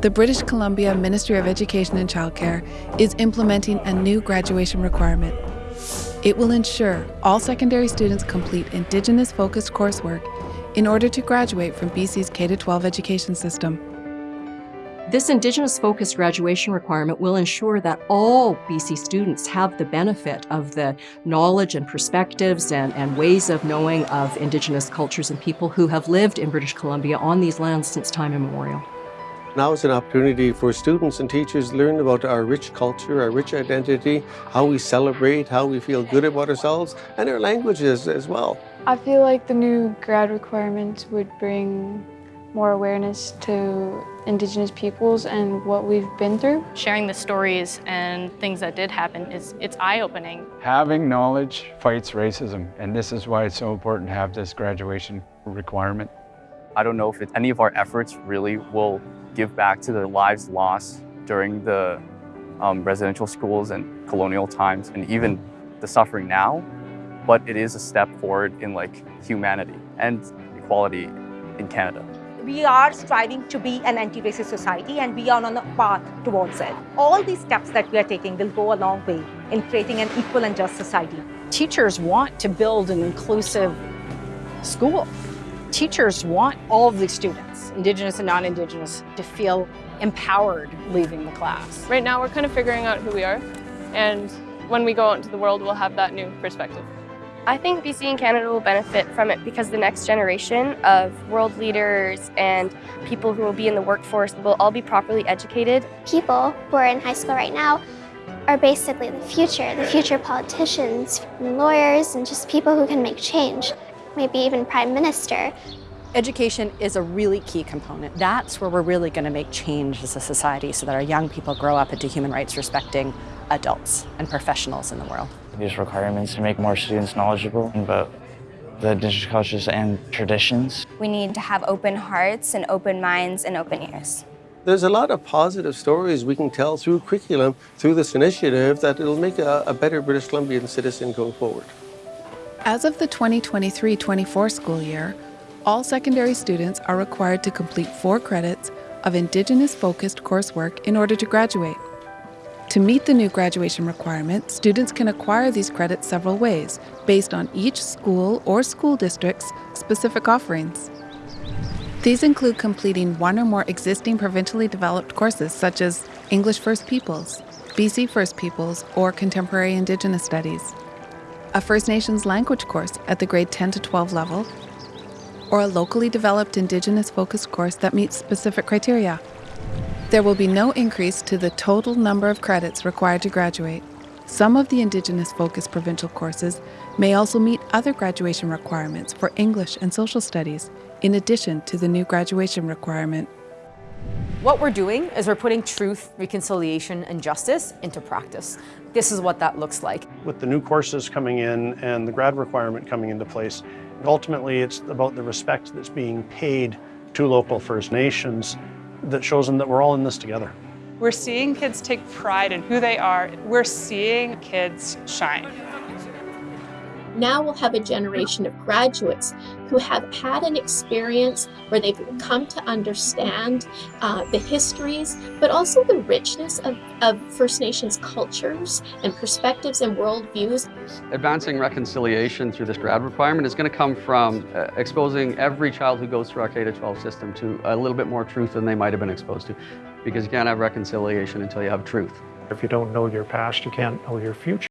The British Columbia Ministry of Education and Childcare is implementing a new graduation requirement. It will ensure all secondary students complete Indigenous-focused coursework in order to graduate from BC's K-12 education system. This Indigenous-focused graduation requirement will ensure that all BC students have the benefit of the knowledge and perspectives and, and ways of knowing of Indigenous cultures and people who have lived in British Columbia on these lands since time immemorial. Now is an opportunity for students and teachers to learn about our rich culture, our rich identity, how we celebrate, how we feel good about ourselves, and our languages as well. I feel like the new grad requirements would bring more awareness to Indigenous peoples and what we've been through. Sharing the stories and things that did happen, is it's eye-opening. Having knowledge fights racism, and this is why it's so important to have this graduation requirement. I don't know if it, any of our efforts really will give back to the lives lost during the um, residential schools and colonial times and even the suffering now, but it is a step forward in like humanity and equality in Canada. We are striving to be an anti-racist society and we are on a path towards it. All these steps that we are taking will go a long way in creating an equal and just society. Teachers want to build an inclusive school. Teachers want all of the students, Indigenous and non-Indigenous, to feel empowered leaving the class. Right now we're kind of figuring out who we are and when we go out into the world we'll have that new perspective. I think BC and Canada will benefit from it because the next generation of world leaders and people who will be in the workforce will all be properly educated. People who are in high school right now are basically the future, the future politicians, and lawyers, and just people who can make change, maybe even prime minister. Education is a really key component. That's where we're really going to make change as a society so that our young people grow up into human rights respecting adults and professionals in the world. These requirements to make more students knowledgeable about the indigenous cultures and traditions. We need to have open hearts and open minds and open ears. There's a lot of positive stories we can tell through curriculum, through this initiative, that it'll make a, a better British Columbian citizen going forward. As of the 2023-24 school year, all secondary students are required to complete four credits of Indigenous-focused coursework in order to graduate. To meet the new graduation requirement, students can acquire these credits several ways, based on each school or school district's specific offerings. These include completing one or more existing provincially developed courses such as English First Peoples, BC First Peoples, or Contemporary Indigenous Studies, a First Nations language course at the grade 10 to 12 level, or a locally developed Indigenous-focused course that meets specific criteria. There will be no increase to the total number of credits required to graduate. Some of the Indigenous-focused provincial courses may also meet other graduation requirements for English and social studies, in addition to the new graduation requirement. What we're doing is we're putting truth, reconciliation, and justice into practice. This is what that looks like. With the new courses coming in and the grad requirement coming into place, ultimately it's about the respect that's being paid to local First Nations that shows them that we're all in this together. We're seeing kids take pride in who they are. We're seeing kids shine. Now we'll have a generation of graduates who have had an experience where they've come to understand uh, the histories, but also the richness of, of First Nations cultures and perspectives and worldviews. Advancing reconciliation through this grad requirement is going to come from uh, exposing every child who goes through our K-12 system to a little bit more truth than they might have been exposed to, because you can't have reconciliation until you have truth. If you don't know your past, you can't know your future.